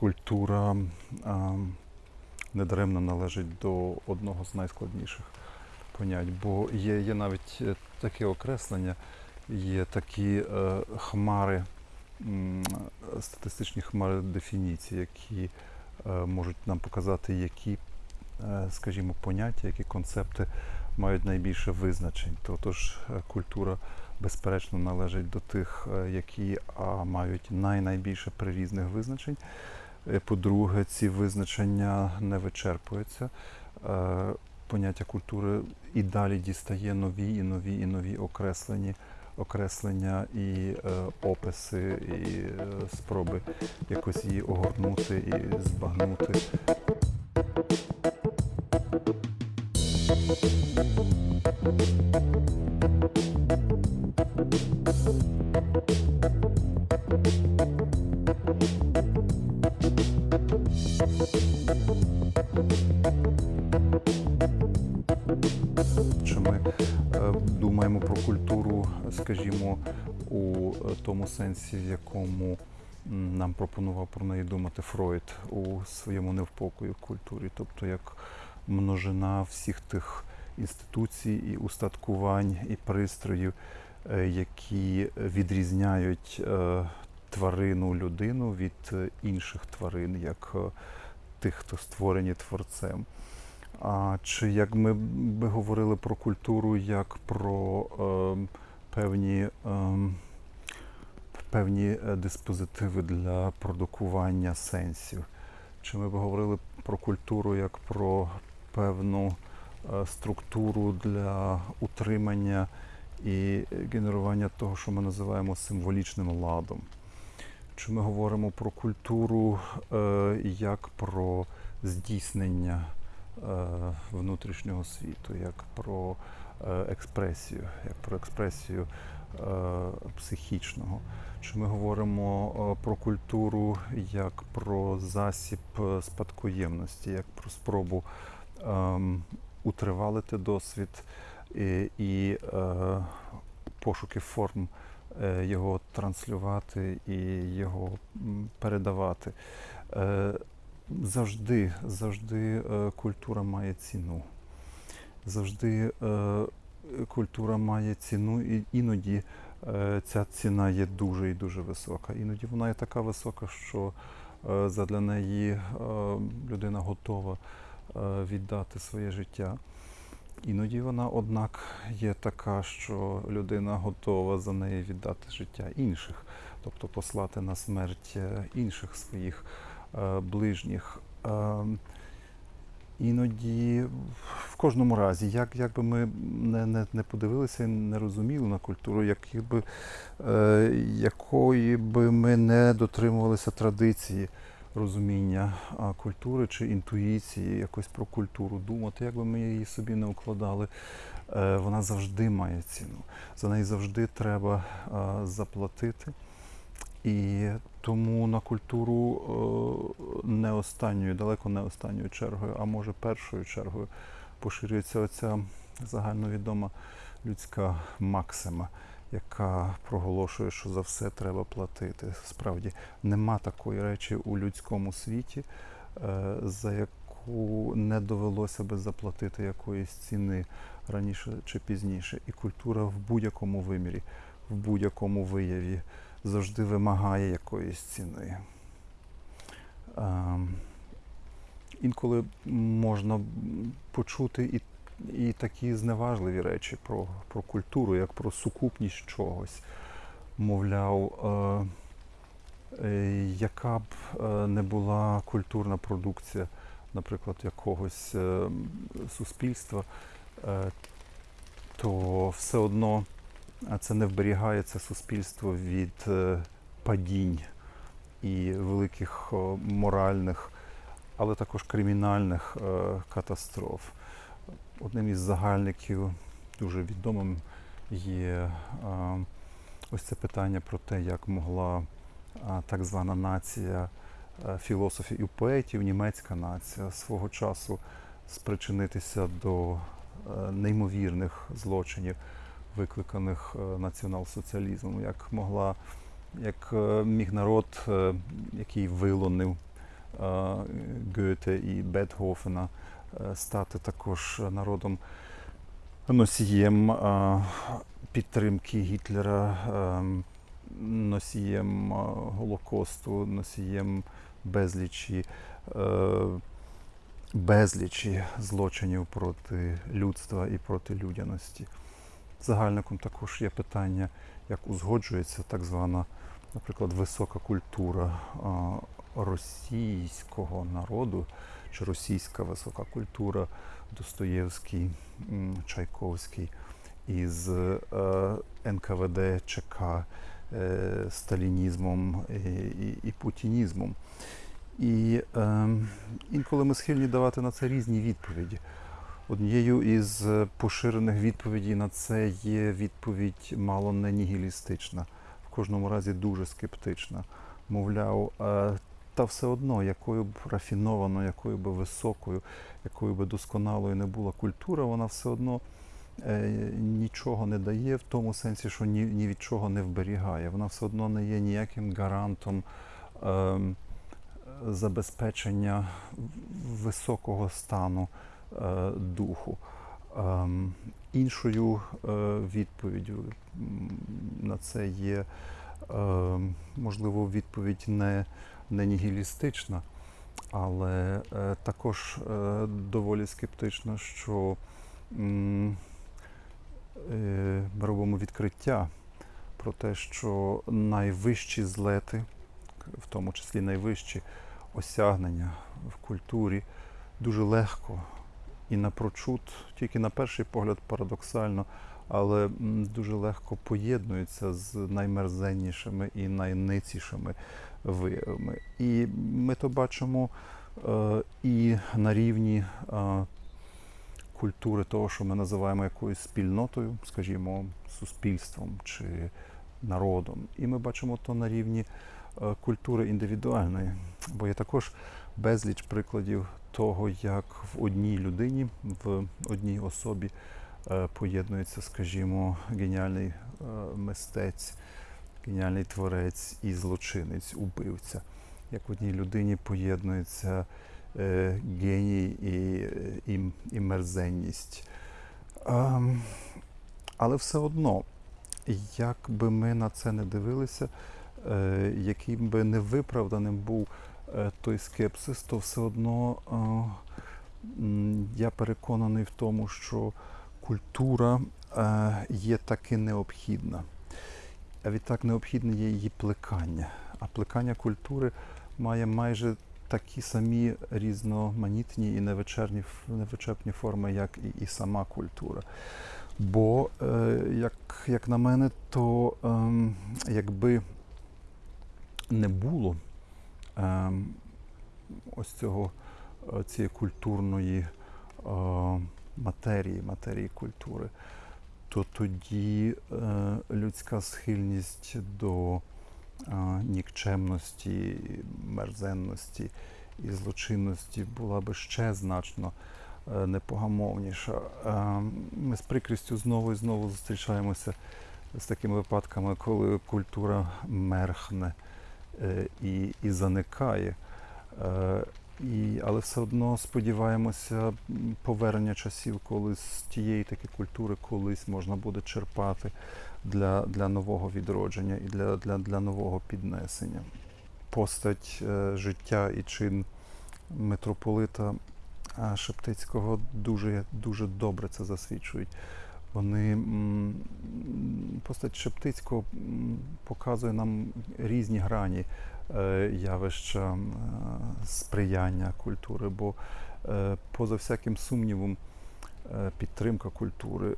культура недаремно належить до одного з найскладніших понять, бо є, є навіть е, таке окреслення, є такі е, хмари, статистичні хмари дефініцій, які е, можуть нам показати, які, скажімо, поняття, які концепти мають найбільше визначень. Тотож е, культура, безперечно, належить до тих, які мають най-найбільше прирізних визначень. Е, По-друге, ці визначення не вичерпуються. Е, Поняття культури і далі дістає нові і нові і нові окреслені, окреслення і е, описи, і е, спроби якось її огорнути і збагнути. Тому сенсі, в якому нам пропонував про неї думати Фройд у своєму Невпокої в культурі, тобто як множина всіх тих інституцій і устаткувань і пристроїв, е, які відрізняють е, тварину людину від е, інших тварин, як е, тих, хто створені творцем. А чи як ми би говорили про культуру як про ем, певні, ем, певні е, диспозитиви для продукування сенсів? Чи ми б говорили про культуру як про певну е, структуру для утримання і генерування того, що ми називаємо символічним ладом? Чи ми говоримо про культуру е, як про здійснення внутрішнього світу, як про експресію, як про експресію психічного. Чи ми говоримо е, про культуру як про засіб е, спадкоємності, як про спробу ем, утривалити досвід і, е, пошуки форм е, його транслювати і його передавати. Е, Завжди, завжди е, культура має ціну. Завжди е, культура має ціну, і іноді е, ця ціна є дуже і дуже висока. Іноді вона є така висока, що е, задля неї е, людина готова віддати своє життя. Іноді вона, однак, є така, що людина готова за неї віддати життя інших, тобто послати на смерть інших своїх ближніх. Е, Іноді, в кожному разі, як, як би ми не, не, не подивилися не розуміли на культуру, які би, е, якої би ми не дотримувалися традиції розуміння культури чи інтуїції, якось про культуру думати, як би ми її собі не укладали, е, вона завжди має ціну. За неї завжди треба а, заплатити. І тому на культуру е, не останньою, далеко не останньою чергою, а може першою чергою поширюється оця загальновідома людська максима, яка проголошує, що за все треба платити. Справді нема такої речі у людському світі, е, за яку не довелося би заплатити якоїсь ціни раніше чи пізніше. І культура в будь-якому вимірі, в будь-якому вияві завжди вимагає якоїсь ціни. Ем, Інколи можна почути і, і такі зневажливі речі про, про культуру, як про сукупність чогось. Мовляв, е, е, яка б е, не була культурна продукція, наприклад, якогось е, суспільства, е, то все одно а це не вберігає це суспільство від е, падінь і великих моральних, але також кримінальних е, катастроф. Одним із загальників дуже відомим є е, ось це питання про те, як могла так звана нація філософів і поетів, німецька нація свого часу спричинитися до неймовірних злочинів викликаних е, націонал-соціалізмом, як могла, як е, міг народ, е, який вилонив Гете і Бетхофена, е, стати також народом носієм підтримки Гітлера, носієм Голокосту, носієм безлічі, безлічі злочинів проти людства і проти людяності. Загальником також є питання, як узгоджується так звана, наприклад, висока культура російського народу чи російська висока культура Достоєвський, Чайковський із е, НКВД, ЧК, е, сталінізмом і, і, і путінізмом. І е, інколи ми схильні давати на це різні відповіді. Однією із е, поширених відповідей на це є відповідь мало не нігілістична, в кожному разі дуже скептична. Мовляв, е, та все одно, якою б рафінованою, якою б високою, якою б досконалою не була культура, вона все одно е, нічого не дає в тому сенсі, що ні, ні від чого не вберігає. Вона все одно не є ніяким гарантом. Е, забезпечення високого стану духу. Ем, іншою е, відповіддю на це є, е, можливо, відповідь не, не нігілістична, але е, також е, доволі скептична, що е, ми робимо відкриття про те, що найвищі злети, в тому числі найвищі осягнення в культурі, дуже легко і напрочуд, тільки на перший погляд парадоксально, але дуже легко поєднуються з наймерзеннішими і найницішими виявами. І ми то бачимо е, і на рівні е, культури того, що ми називаємо якоюсь спільнотою, скажімо, суспільством чи народом. І ми бачимо то на рівні е, культури індивідуальної, бо є також безліч прикладів того, як в одній людині, в одній особі е, поєднується, скажімо, геніальний е, мистець, геніальний творець і злочинець, убивця. Як в одній людині поєднується е, геній і, і, і мерзенність. Ем, але все одно, як би ми на це не дивилися, яким би невиправданим був той скепсис, то все одно е, я переконаний в тому, що культура е, є таки необхідна. А відтак необхідне є її плекання. А плекання культури має майже такі самі різноманітні і невичерпні, невичерпні форми, як і, і сама культура. Бо, е, як, як на мене, то ем, якби не було ось цього е, цієї культурної е, матерії, матерії культури, то тоді е, людська схильність до нікчемності, мерзенності і злочинності була би ще значно непогамовніша. Е, Ми з прикрістю знову і знову зустрічаємося з такими випадками, коли культура мерхне і, і заникає. Е, І, але все одно сподіваємося повернення часів, коли з тієї таки культури колись можна буде черпати для, для нового відродження і для, для, для нового піднесення. Постать е, життя і чин митрополита е, Шептицького дуже, дуже добре це засвідчують. Вони постать Шептицького показує нам різні грані е, явища е, сприяння культури, бо е, поза всяким сумнівом підтримка культури,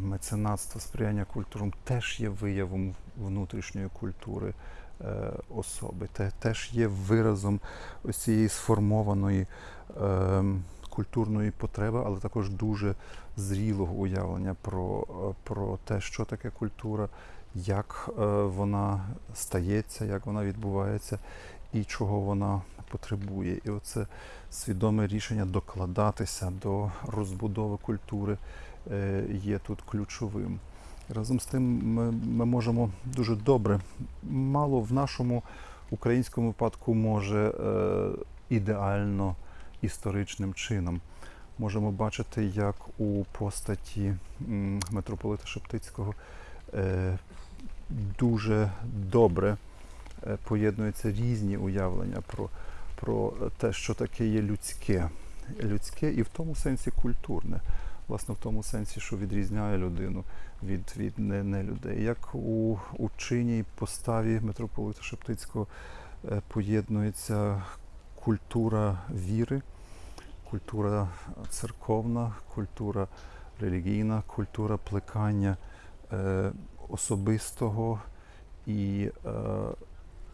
меценатство, сприяння культурам теж є виявом внутрішньої культури особи, теж є виразом ось цієї сформованої е, культурної потреби, але також дуже зрілого уявлення про, про те, що таке культура, як е, вона стається, як вона відбувається і чого вона потребує. І оце свідоме рішення докладатися до розбудови культури е, є тут ключовим. Разом з тим ми, ми можемо дуже добре, мало в нашому українському випадку може е, ідеально історичним чином. Можемо бачити, як у постаті митрополита Шептицького е, дуже добре е, поєднуються різні уявлення про, про те, що таке є людське. Людське і в тому сенсі культурне. Власне, в тому сенсі, що відрізняє людину від, від не, не людей. Як у, у чині і поставі митрополита Шептицького е, поєднується культура віри, культура церковна, культура релігійна, культура плекання е, особистого і е,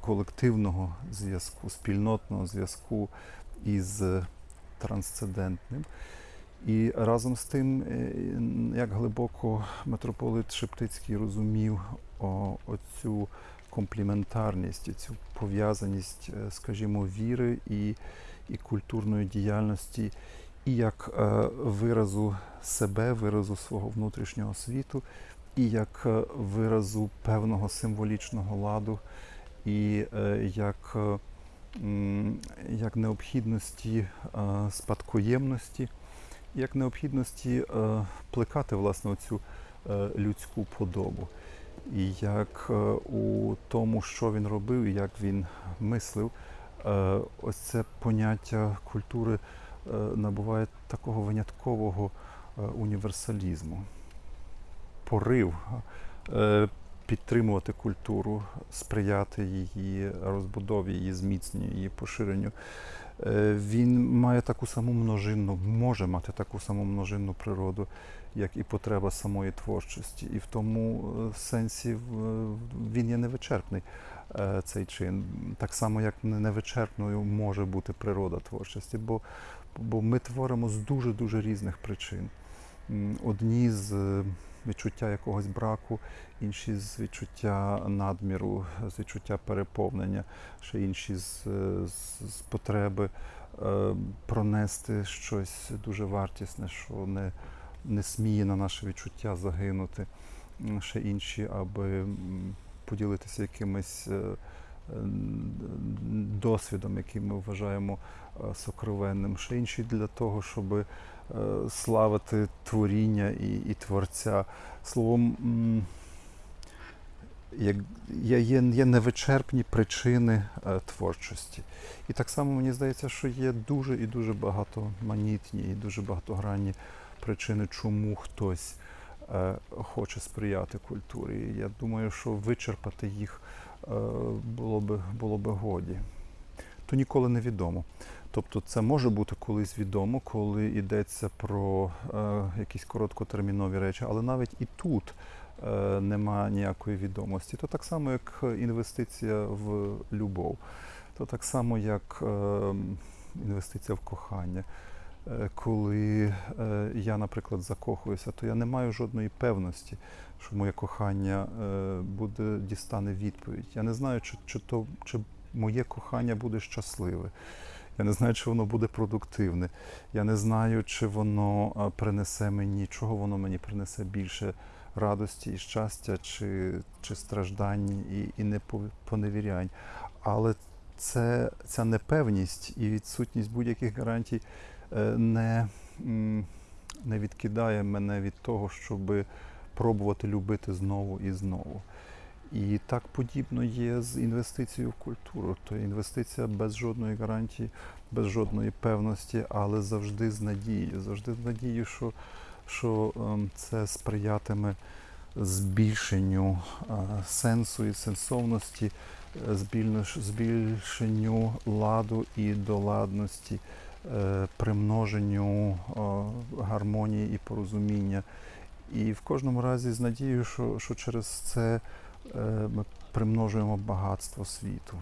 колективного зв'язку, спільнотного зв'язку із трансцендентним. І разом з тим, е, як глибоко митрополит Шептицький розумів оцю компліментарність, цю пов'язаність, е, скажімо, віри і, і культурної діяльності, і як е, виразу себе, виразу свого внутрішнього світу, і як е, виразу певного символічного ладу, і як, як необхідності спадкоємності, як необхідності плекати власне цю людську подобу. І як е, у тому, що він робив, і як він мислив, е, ось це поняття культури е, набуває такого виняткового універсалізму. Порив підтримувати культуру, сприяти її розбудові, її зміцненню, її поширенню. Е, Він має таку саму множинну, може мати таку саму множинну природу, як і потреба самої творчості. І в тому е, сенсі він є невичерпний е, цей чин. Так само, як невичерпною може бути природа творчості, бо, бо ми творимо з дуже-дуже різних причин. Одні з е, відчуття якогось браку, інші з відчуття надміру, з відчуття переповнення, ще інші з, е, з, з потреби е, пронести щось дуже вартісне, що не, не сміє на наше відчуття загинути. Ще інші, аби поділитися якимось е, досвідом, який ми вважаємо е, сокровенним. Ще інші для того, щоб славити творіння і, і творця. Словом, як, є, є, невичерпні причини е, творчості. І так само мені здається, що є дуже і дуже багатоманітні і дуже багатогранні причини, чому хтось е, хоче сприяти культурі. Я думаю, що вичерпати їх е, було би, було би годі. То ніколи не відомо. Тобто це може бути колись відомо, коли йдеться про е, якісь короткотермінові речі, але навіть і тут е, нема ніякої відомості. То так само, як інвестиція в любов, то так само, як е, інвестиція в кохання. Е, Коли е, я, наприклад, закохуюся, то я не маю жодної певності, що моє кохання е, буде дістане відповідь. Я не знаю, чи, чи, то, чи моє кохання буде щасливе. Я не знаю, чи воно буде продуктивне. Я не знаю, чи воно принесе мені, чого воно мені принесе більше радості і щастя, чи, чи страждань і, і не поневірянь. Але це, ця непевність і відсутність будь-яких гарантій е, не, не відкидає мене від того, щоб пробувати любити знову і знову. І так подібно є з інвестицією в культуру. То інвестиція без жодної гарантії, без жодної певності, але завжди з надією. Завжди з надією, що, що ем, це сприятиме збільшенню е, сенсу і сенсовності, е, збільшенню ладу і доладності, е, примноженню гармонії і порозуміння. І в кожному разі з надією, що, що через це ми примножуємо багатство світу.